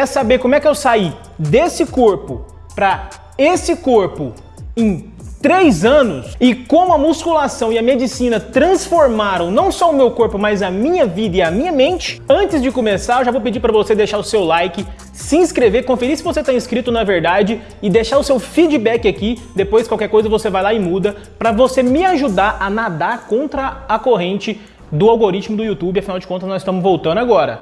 Quer saber como é que eu saí desse corpo para esse corpo em três anos e como a musculação e a medicina transformaram não só o meu corpo, mas a minha vida e a minha mente, antes de começar, eu já vou pedir para você deixar o seu like, se inscrever, conferir se você está inscrito na verdade e deixar o seu feedback aqui. Depois, qualquer coisa, você vai lá e muda para você me ajudar a nadar contra a corrente do algoritmo do YouTube, afinal de contas nós estamos voltando agora.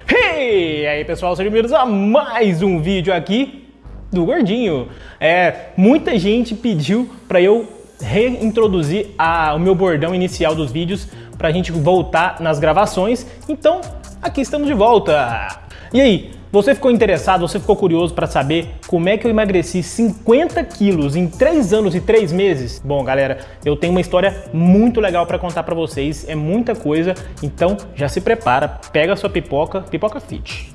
E aí pessoal, sejam bem-vindos a mais um vídeo aqui do Gordinho. É, muita gente pediu para eu reintroduzir a, o meu bordão inicial dos vídeos para a gente voltar nas gravações, então aqui estamos de volta. E aí, você ficou interessado, você ficou curioso para saber como é que eu emagreci 50 quilos em 3 anos e 3 meses? Bom, galera, eu tenho uma história muito legal para contar para vocês, é muita coisa, então já se prepara, pega a sua pipoca, pipoca fit.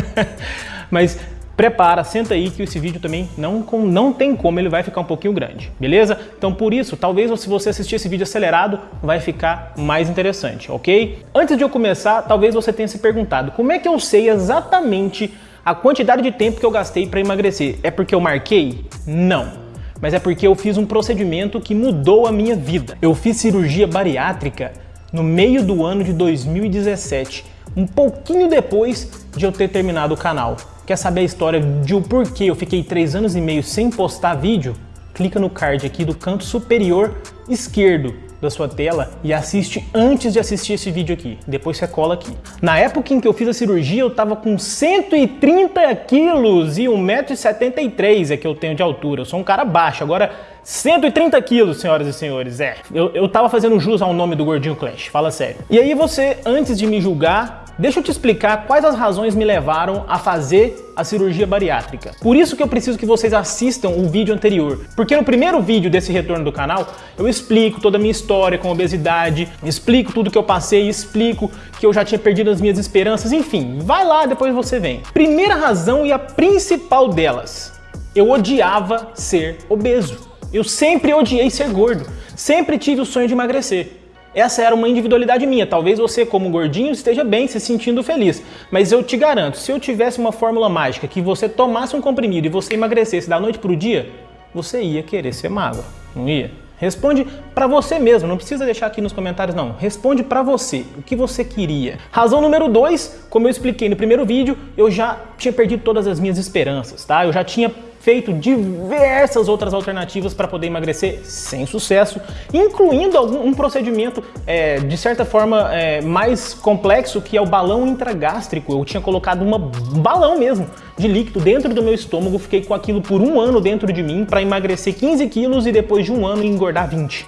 Mas prepara, senta aí que esse vídeo também não, não tem como, ele vai ficar um pouquinho grande, beleza? Então por isso, talvez se você assistir esse vídeo acelerado, vai ficar mais interessante, ok? Antes de eu começar, talvez você tenha se perguntado, como é que eu sei exatamente a quantidade de tempo que eu gastei para emagrecer? É porque eu marquei? Não mas é porque eu fiz um procedimento que mudou a minha vida. Eu fiz cirurgia bariátrica no meio do ano de 2017, um pouquinho depois de eu ter terminado o canal. Quer saber a história de o porquê eu fiquei 3 anos e meio sem postar vídeo? Clica no card aqui do canto superior esquerdo da sua tela e assiste antes de assistir esse vídeo aqui. Depois você cola aqui. Na época em que eu fiz a cirurgia, eu tava com 130 quilos e 1,73m é que eu tenho de altura. Eu sou um cara baixo. Agora, 130 quilos, senhoras e senhores. É, eu, eu tava fazendo jus ao nome do Gordinho Clash, fala sério. E aí você, antes de me julgar, Deixa eu te explicar quais as razões me levaram a fazer a cirurgia bariátrica. Por isso que eu preciso que vocês assistam o vídeo anterior, porque no primeiro vídeo desse retorno do canal, eu explico toda a minha história com obesidade, explico tudo que eu passei, explico que eu já tinha perdido as minhas esperanças, enfim, vai lá, depois você vem. Primeira razão e a principal delas, eu odiava ser obeso. Eu sempre odiei ser gordo, sempre tive o sonho de emagrecer. Essa era uma individualidade minha. Talvez você, como gordinho, esteja bem, se sentindo feliz. Mas eu te garanto, se eu tivesse uma fórmula mágica que você tomasse um comprimido e você emagrecesse da noite para o dia, você ia querer ser magro, não ia? Responde para você mesmo, não precisa deixar aqui nos comentários não. Responde para você, o que você queria. Razão número dois, como eu expliquei no primeiro vídeo, eu já tinha perdido todas as minhas esperanças, tá? Eu já tinha feito diversas outras alternativas para poder emagrecer sem sucesso, incluindo algum, um procedimento é, de certa forma é, mais complexo que é o balão intragástrico. Eu tinha colocado um balão mesmo de líquido dentro do meu estômago, fiquei com aquilo por um ano dentro de mim para emagrecer 15 quilos e depois de um ano engordar 20.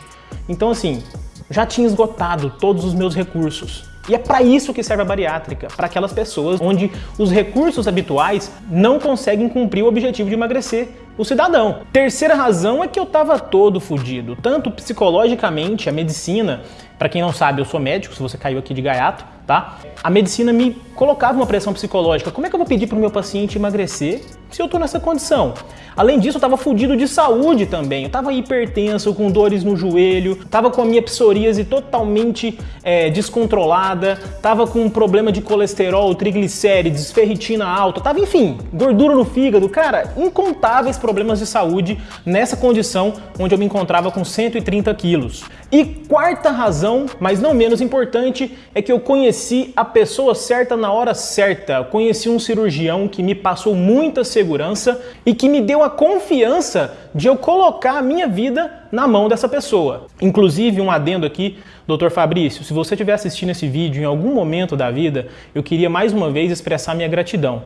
Então assim, já tinha esgotado todos os meus recursos. E é para isso que serve a bariátrica, para aquelas pessoas onde os recursos habituais não conseguem cumprir o objetivo de emagrecer o cidadão. Terceira razão é que eu estava todo fodido, tanto psicologicamente, a medicina, para quem não sabe, eu sou médico, se você caiu aqui de gaiato, tá? A medicina me colocava uma pressão psicológica. Como é que eu vou pedir para o meu paciente emagrecer se eu estou nessa condição? Além disso, eu estava fudido de saúde também. Eu estava hipertenso, com dores no joelho, estava com a minha psoríase totalmente é, descontrolada, estava com um problema de colesterol, triglicérides, ferritina alta, tava, enfim, gordura no fígado. Cara, incontáveis problemas de saúde nessa condição onde eu me encontrava com 130 quilos. E quarta razão, mas não menos importante, é que eu conheci a pessoa certa na hora certa. Eu conheci um cirurgião que me passou muita segurança e que me deu a confiança de eu colocar a minha vida na mão dessa pessoa. Inclusive, um adendo aqui, Dr. Fabrício, se você estiver assistindo esse vídeo em algum momento da vida, eu queria mais uma vez expressar minha gratidão.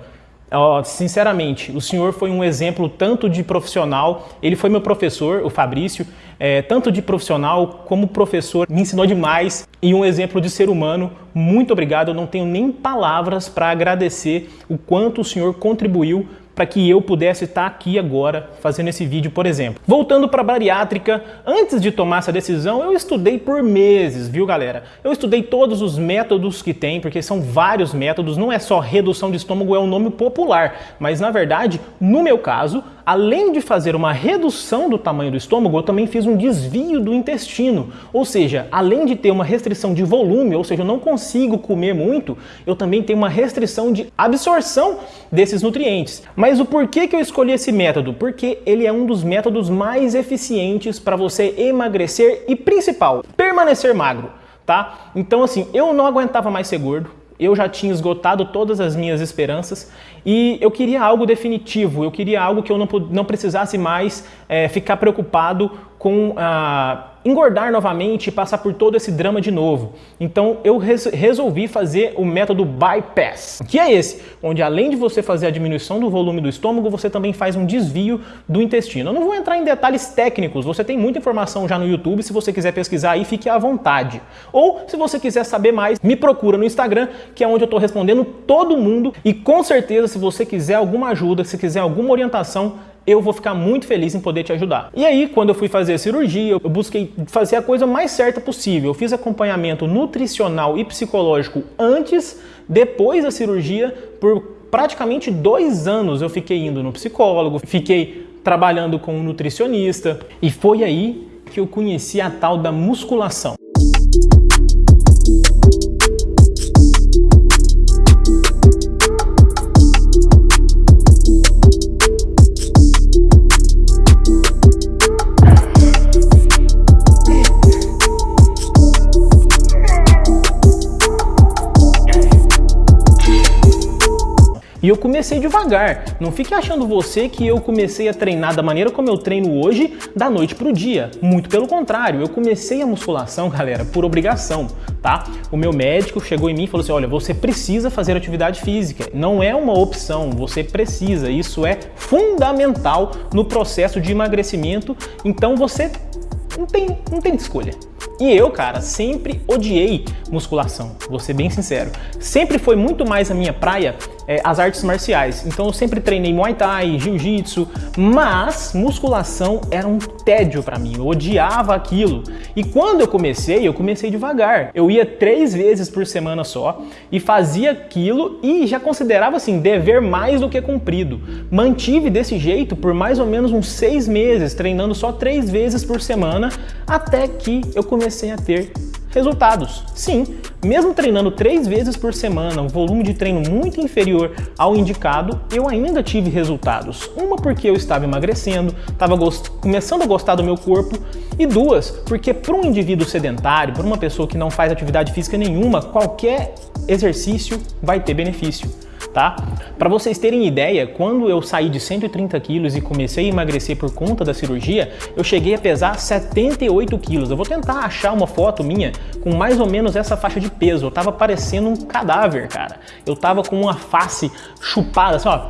Sinceramente, o senhor foi um exemplo tanto de profissional, ele foi meu professor, o Fabrício, é, tanto de profissional como professor, me ensinou demais e um exemplo de ser humano. Muito obrigado, eu não tenho nem palavras para agradecer o quanto o senhor contribuiu para que eu pudesse estar aqui agora fazendo esse vídeo, por exemplo. Voltando para a bariátrica, antes de tomar essa decisão, eu estudei por meses, viu galera? Eu estudei todos os métodos que tem, porque são vários métodos, não é só redução de estômago, é um nome popular, mas na verdade, no meu caso, além de fazer uma redução do tamanho do estômago, eu também fiz um desvio do intestino. Ou seja, além de ter uma restrição de volume, ou seja, eu não consigo comer muito, eu também tenho uma restrição de absorção desses nutrientes. Mas o porquê que eu escolhi esse método? Porque ele é um dos métodos mais eficientes para você emagrecer e, principal, permanecer magro. Tá? Então assim, eu não aguentava mais ser gordo, eu já tinha esgotado todas as minhas esperanças e eu queria algo definitivo, eu queria algo que eu não, não precisasse mais é, ficar preocupado com ah, engordar novamente e passar por todo esse drama de novo. Então eu res resolvi fazer o método bypass, que é esse, onde além de você fazer a diminuição do volume do estômago, você também faz um desvio do intestino. Eu não vou entrar em detalhes técnicos, você tem muita informação já no YouTube, se você quiser pesquisar aí, fique à vontade. Ou se você quiser saber mais, me procura no Instagram, que é onde eu estou respondendo todo mundo e com certeza se você quiser alguma ajuda, se quiser alguma orientação, eu vou ficar muito feliz em poder te ajudar. E aí, quando eu fui fazer a cirurgia, eu busquei fazer a coisa mais certa possível. Eu fiz acompanhamento nutricional e psicológico antes, depois da cirurgia, por praticamente dois anos eu fiquei indo no psicólogo, fiquei trabalhando com um nutricionista e foi aí que eu conheci a tal da musculação. Eu comecei devagar. Não fique achando você que eu comecei a treinar da maneira como eu treino hoje, da noite pro dia. Muito pelo contrário, eu comecei a musculação, galera, por obrigação, tá? O meu médico chegou em mim e falou assim, olha, você precisa fazer atividade física. Não é uma opção, você precisa. Isso é fundamental no processo de emagrecimento. Então você não tem, não tem escolha. E eu, cara, sempre odiei musculação, vou ser bem sincero. Sempre foi muito mais a minha praia é, as artes marciais. Então eu sempre treinei Muay Thai, Jiu-Jitsu, mas musculação era um tédio para mim, eu odiava aquilo. E quando eu comecei, eu comecei devagar. Eu ia três vezes por semana só e fazia aquilo e já considerava assim, dever mais do que cumprido. Mantive desse jeito por mais ou menos uns seis meses, treinando só três vezes por semana, até que eu comecei a ter resultados. Sim, mesmo treinando três vezes por semana, um volume de treino muito inferior ao indicado, eu ainda tive resultados. Uma porque eu estava emagrecendo, estava começando a gostar do meu corpo, e duas, porque para um indivíduo sedentário, para uma pessoa que não faz atividade física nenhuma, qualquer exercício vai ter benefício tá? Para vocês terem ideia, quando eu saí de 130 quilos e comecei a emagrecer por conta da cirurgia, eu cheguei a pesar 78 quilos. Eu vou tentar achar uma foto minha com mais ou menos essa faixa de peso. Eu tava parecendo um cadáver, cara. Eu tava com uma face chupada, assim, ó,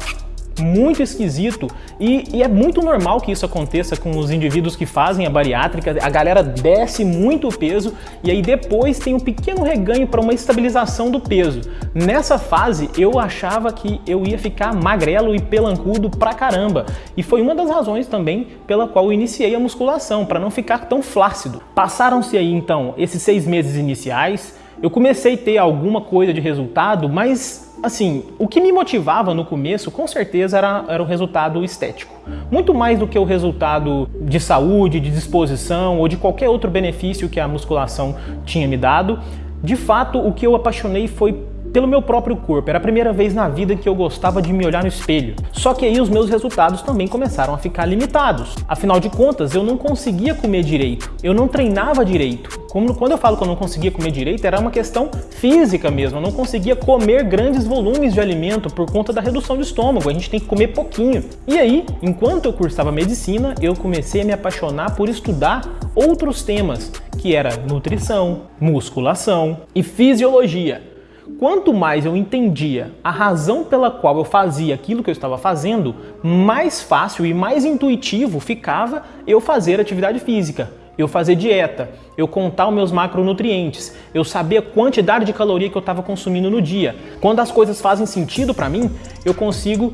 muito esquisito e, e, é muito normal que isso aconteça com os indivíduos que fazem a bariátrica, a galera desce muito o peso e aí depois tem um pequeno reganho para uma estabilização do peso. Nessa fase eu achava que eu ia ficar magrelo e pelancudo pra caramba e foi uma das razões também pela qual eu iniciei a musculação, para não ficar tão flácido. Passaram-se aí então esses seis meses iniciais, eu comecei a ter alguma coisa de resultado, mas assim, o que me motivava no começo, com certeza, era, era o resultado estético. Muito mais do que o resultado de saúde, de disposição ou de qualquer outro benefício que a musculação tinha me dado. De fato, o que eu apaixonei foi pelo meu próprio corpo. Era a primeira vez na vida que eu gostava de me olhar no espelho. Só que aí os meus resultados também começaram a ficar limitados. Afinal de contas, eu não conseguia comer direito. Eu não treinava direito. Quando eu falo que eu não conseguia comer direito, era uma questão física mesmo. Eu não conseguia comer grandes volumes de alimento por conta da redução do estômago. A gente tem que comer pouquinho. E aí, enquanto eu cursava medicina, eu comecei a me apaixonar por estudar outros temas, que era nutrição, musculação e fisiologia. Quanto mais eu entendia a razão pela qual eu fazia aquilo que eu estava fazendo, mais fácil e mais intuitivo ficava eu fazer atividade física, eu fazer dieta, eu contar os meus macronutrientes, eu saber a quantidade de caloria que eu estava consumindo no dia. Quando as coisas fazem sentido para mim, eu consigo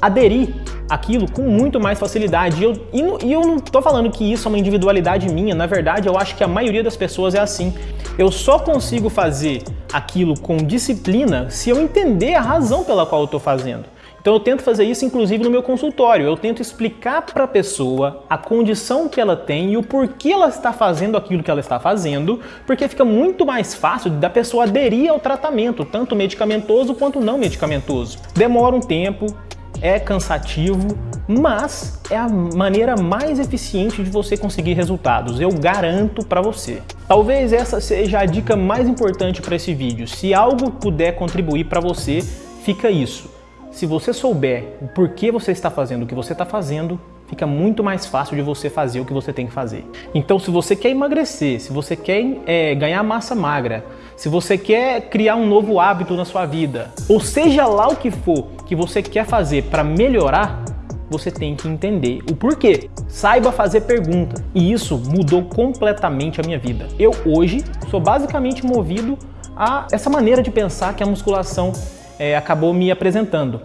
aderir aquilo com muito mais facilidade. E eu, e, eu não estou falando que isso é uma individualidade minha, na verdade eu acho que a maioria das pessoas é assim. Eu só consigo fazer aquilo com disciplina se eu entender a razão pela qual eu estou fazendo. Então eu tento fazer isso inclusive no meu consultório. Eu tento explicar para a pessoa a condição que ela tem e o porquê ela está fazendo aquilo que ela está fazendo, porque fica muito mais fácil da pessoa aderir ao tratamento, tanto medicamentoso quanto não medicamentoso. Demora um tempo, é cansativo, mas é a maneira mais eficiente de você conseguir resultados, eu garanto para você. Talvez essa seja a dica mais importante para esse vídeo. Se algo puder contribuir para você, fica isso. Se você souber o porquê você está fazendo o que você está fazendo, fica muito mais fácil de você fazer o que você tem que fazer. Então, se você quer emagrecer, se você quer é, ganhar massa magra, se você quer criar um novo hábito na sua vida, ou seja lá o que for que você quer fazer para melhorar, você tem que entender o porquê. Saiba fazer pergunta. E isso mudou completamente a minha vida. Eu hoje sou basicamente movido a essa maneira de pensar que a musculação é, acabou me apresentando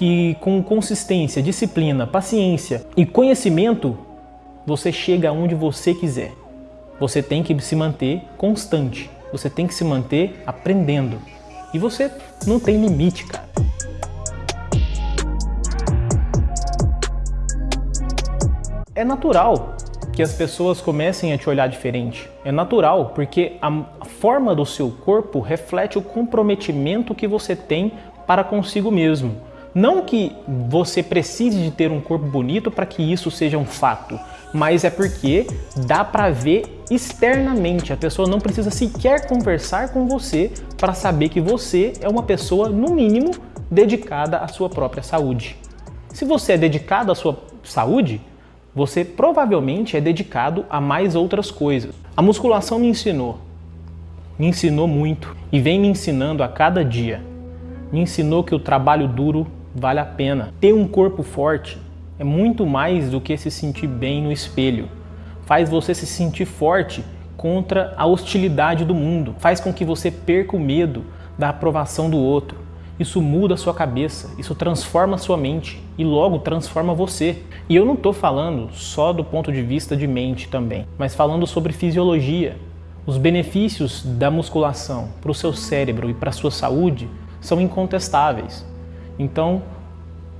que com consistência, disciplina, paciência e conhecimento, você chega aonde você quiser. Você tem que se manter constante, você tem que se manter aprendendo. E você não tem limite, cara. É natural que as pessoas comecem a te olhar diferente. É natural, porque a forma do seu corpo reflete o comprometimento que você tem para consigo mesmo. Não que você precise de ter um corpo bonito para que isso seja um fato, mas é porque dá para ver externamente. A pessoa não precisa sequer conversar com você para saber que você é uma pessoa, no mínimo, dedicada à sua própria saúde. Se você é dedicado à sua saúde, você provavelmente é dedicado a mais outras coisas. A musculação me ensinou, me ensinou muito e vem me ensinando a cada dia. Me ensinou que o trabalho duro vale a pena. Ter um corpo forte é muito mais do que se sentir bem no espelho. Faz você se sentir forte contra a hostilidade do mundo. Faz com que você perca o medo da aprovação do outro. Isso muda a sua cabeça, isso transforma a sua mente e logo transforma você. E eu não estou falando só do ponto de vista de mente também, mas falando sobre fisiologia. Os benefícios da musculação para o seu cérebro e para a sua saúde são incontestáveis. Então,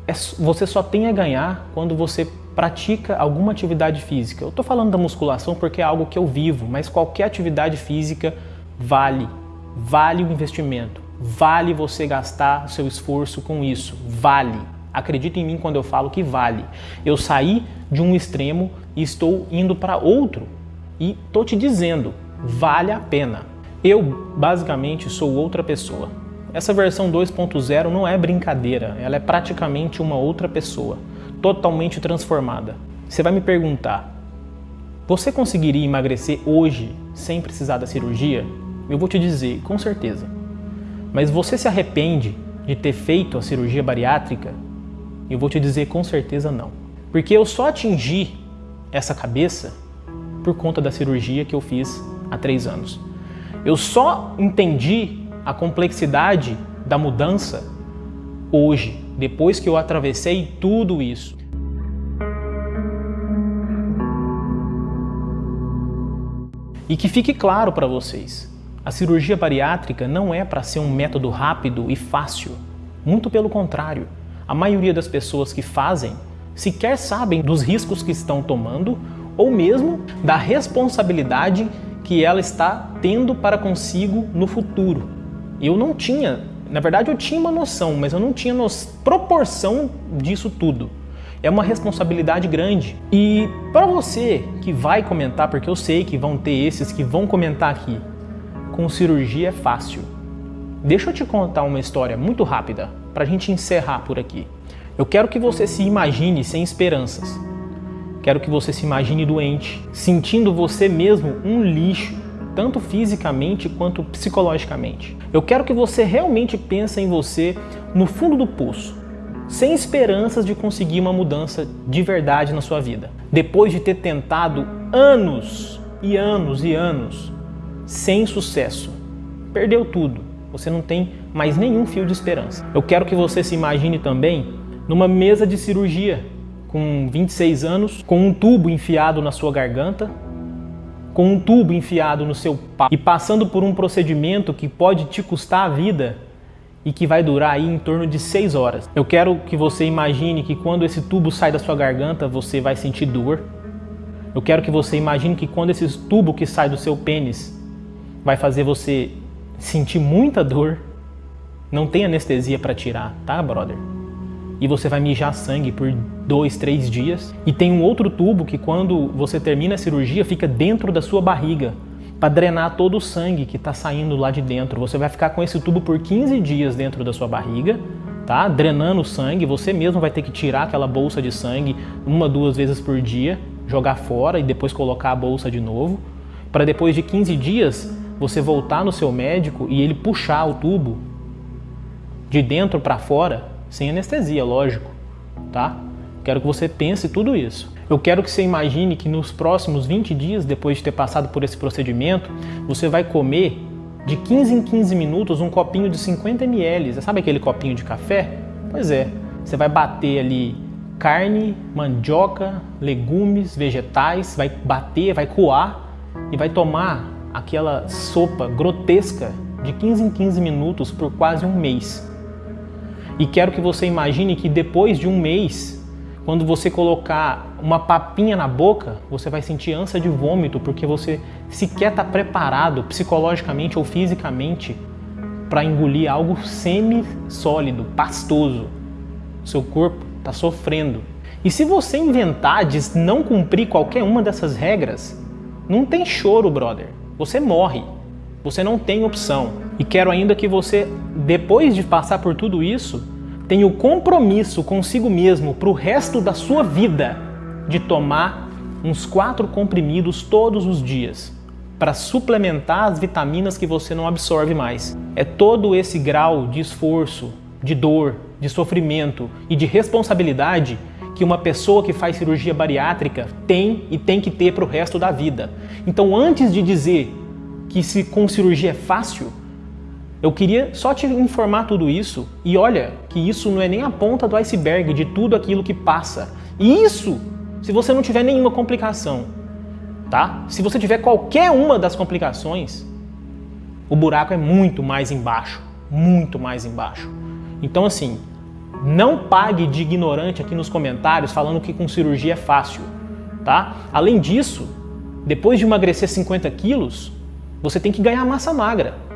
é, você só tem a ganhar quando você pratica alguma atividade física. Eu estou falando da musculação porque é algo que eu vivo, mas qualquer atividade física vale, vale o investimento, vale você gastar seu esforço com isso, vale. Acredita em mim quando eu falo que vale. Eu saí de um extremo e estou indo para outro e estou te dizendo, vale a pena. Eu basicamente sou outra pessoa. Essa versão 2.0 não é brincadeira, ela é praticamente uma outra pessoa, totalmente transformada. Você vai me perguntar, você conseguiria emagrecer hoje sem precisar da cirurgia? Eu vou te dizer, com certeza. Mas você se arrepende de ter feito a cirurgia bariátrica? Eu vou te dizer com certeza não. Porque eu só atingi essa cabeça por conta da cirurgia que eu fiz há três anos. Eu só entendi a complexidade da mudança hoje, depois que eu atravessei tudo isso. E que fique claro para vocês, a cirurgia bariátrica não é para ser um método rápido e fácil. Muito pelo contrário, a maioria das pessoas que fazem sequer sabem dos riscos que estão tomando ou mesmo da responsabilidade que ela está tendo para consigo no futuro. Eu não tinha, na verdade eu tinha uma noção, mas eu não tinha proporção disso tudo. É uma responsabilidade grande. E para você que vai comentar, porque eu sei que vão ter esses que vão comentar aqui, com cirurgia é fácil. Deixa eu te contar uma história muito rápida para a gente encerrar por aqui. Eu quero que você se imagine sem esperanças. Quero que você se imagine doente, sentindo você mesmo um lixo tanto fisicamente quanto psicologicamente. Eu quero que você realmente pense em você no fundo do poço, sem esperanças de conseguir uma mudança de verdade na sua vida. Depois de ter tentado anos e anos e anos sem sucesso, perdeu tudo. Você não tem mais nenhum fio de esperança. Eu quero que você se imagine também numa mesa de cirurgia, com 26 anos, com um tubo enfiado na sua garganta, com um tubo enfiado no seu pau e passando por um procedimento que pode te custar a vida e que vai durar aí em torno de 6 horas. Eu quero que você imagine que quando esse tubo sai da sua garganta, você vai sentir dor. Eu quero que você imagine que quando esse tubo que sai do seu pênis vai fazer você sentir muita dor, não tem anestesia para tirar, tá, brother? E você vai mijar sangue por dois, três dias. E tem um outro tubo que quando você termina a cirurgia fica dentro da sua barriga para drenar todo o sangue que está saindo lá de dentro. Você vai ficar com esse tubo por 15 dias dentro da sua barriga, tá? Drenando o sangue. Você mesmo vai ter que tirar aquela bolsa de sangue uma, duas vezes por dia, jogar fora e depois colocar a bolsa de novo, para depois de 15 dias você voltar no seu médico e ele puxar o tubo de dentro para fora, sem anestesia, lógico, tá? Quero que você pense tudo isso. Eu quero que você imagine que nos próximos 20 dias, depois de ter passado por esse procedimento, você vai comer de 15 em 15 minutos um copinho de 50 ml. Sabe aquele copinho de café? Pois é, você vai bater ali carne, mandioca, legumes, vegetais, vai bater, vai coar e vai tomar aquela sopa grotesca de 15 em 15 minutos por quase um mês. E quero que você imagine que depois de um mês quando você colocar uma papinha na boca, você vai sentir ânsia de vômito porque você sequer está preparado psicologicamente ou fisicamente para engolir algo semi-sólido, pastoso. Seu corpo está sofrendo. E se você inventar de não cumprir qualquer uma dessas regras, não tem choro, brother. Você morre. Você não tem opção. E quero ainda que você, depois de passar por tudo isso, tem o compromisso consigo mesmo para o resto da sua vida de tomar uns quatro comprimidos todos os dias para suplementar as vitaminas que você não absorve mais. É todo esse grau de esforço, de dor, de sofrimento e de responsabilidade que uma pessoa que faz cirurgia bariátrica tem e tem que ter para o resto da vida. Então, antes de dizer que se com cirurgia é fácil, eu queria só te informar tudo isso e olha que isso não é nem a ponta do iceberg de tudo aquilo que passa. E isso se você não tiver nenhuma complicação, tá? Se você tiver qualquer uma das complicações, o buraco é muito mais embaixo, muito mais embaixo. Então assim, não pague de ignorante aqui nos comentários falando que com cirurgia é fácil, tá? Além disso, depois de emagrecer 50 quilos, você tem que ganhar massa magra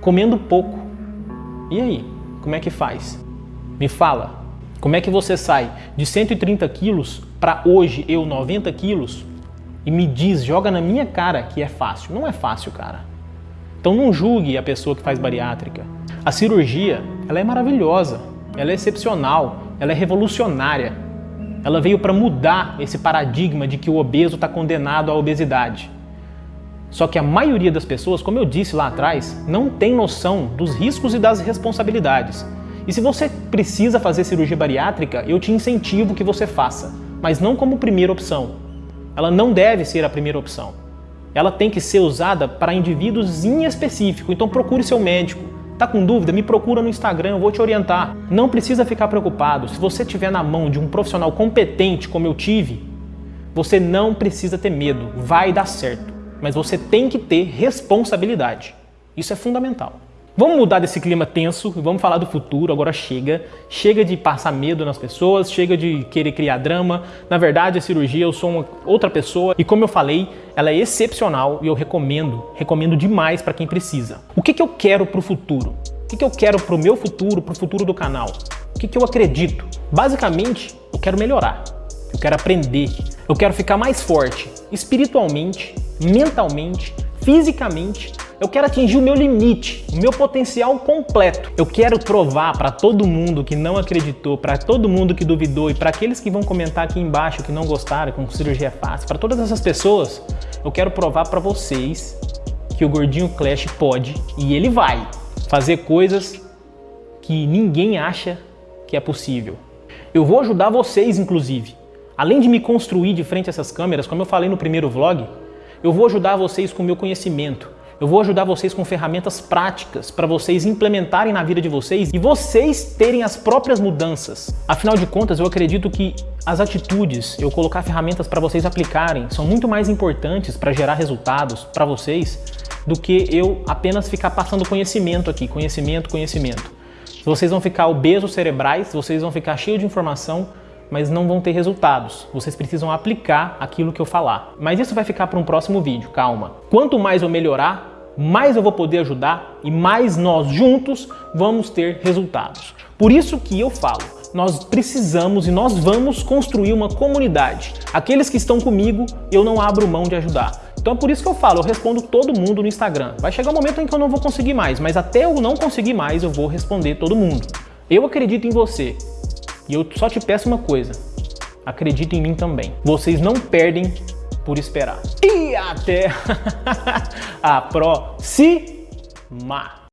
comendo pouco. E aí, como é que faz? Me fala, como é que você sai de 130 quilos para hoje eu 90 quilos e me diz, joga na minha cara que é fácil? Não é fácil, cara. Então não julgue a pessoa que faz bariátrica. A cirurgia, ela é maravilhosa, ela é excepcional, ela é revolucionária. Ela veio para mudar esse paradigma de que o obeso está condenado à obesidade. Só que a maioria das pessoas, como eu disse lá atrás, não tem noção dos riscos e das responsabilidades. E se você precisa fazer cirurgia bariátrica, eu te incentivo que você faça, mas não como primeira opção. Ela não deve ser a primeira opção. Ela tem que ser usada para indivíduos em específico, então procure seu médico. Tá com dúvida? Me procura no Instagram, eu vou te orientar. Não precisa ficar preocupado. Se você estiver na mão de um profissional competente como eu tive, você não precisa ter medo. Vai dar certo mas você tem que ter responsabilidade. Isso é fundamental. Vamos mudar desse clima tenso e vamos falar do futuro. Agora chega. Chega de passar medo nas pessoas, chega de querer criar drama. Na verdade, a cirurgia eu sou uma outra pessoa e como eu falei, ela é excepcional e eu recomendo, recomendo demais para quem precisa. O que, que eu quero para o futuro? O que, que eu quero para o meu futuro, para o futuro do canal? O que, que eu acredito? Basicamente, eu quero melhorar. Eu quero aprender. Eu quero ficar mais forte espiritualmente, mentalmente, fisicamente, eu quero atingir o meu limite, o meu potencial completo. Eu quero provar para todo mundo que não acreditou, para todo mundo que duvidou e para aqueles que vão comentar aqui embaixo que não gostaram, com cirurgia é fácil, para todas essas pessoas, eu quero provar para vocês que o Gordinho Clash pode e ele vai fazer coisas que ninguém acha que é possível. Eu vou ajudar vocês, inclusive. Além de me construir de frente a essas câmeras, como eu falei no primeiro vlog, eu vou ajudar vocês com o meu conhecimento. Eu vou ajudar vocês com ferramentas práticas para vocês implementarem na vida de vocês e vocês terem as próprias mudanças. Afinal de contas, eu acredito que as atitudes, eu colocar ferramentas para vocês aplicarem, são muito mais importantes para gerar resultados para vocês do que eu apenas ficar passando conhecimento aqui, conhecimento, conhecimento. Vocês vão ficar obesos cerebrais, vocês vão ficar cheios de informação, mas não vão ter resultados. Vocês precisam aplicar aquilo que eu falar. Mas isso vai ficar para um próximo vídeo, calma. Quanto mais eu melhorar, mais eu vou poder ajudar e mais nós juntos vamos ter resultados. Por isso que eu falo, nós precisamos e nós vamos construir uma comunidade. Aqueles que estão comigo, eu não abro mão de ajudar. Então é por isso que eu falo, eu respondo todo mundo no Instagram. Vai chegar um momento em que eu não vou conseguir mais, mas até eu não conseguir mais, eu vou responder todo mundo. Eu acredito em você. E eu só te peço uma coisa, acredita em mim também. Vocês não perdem por esperar. E até a próxima!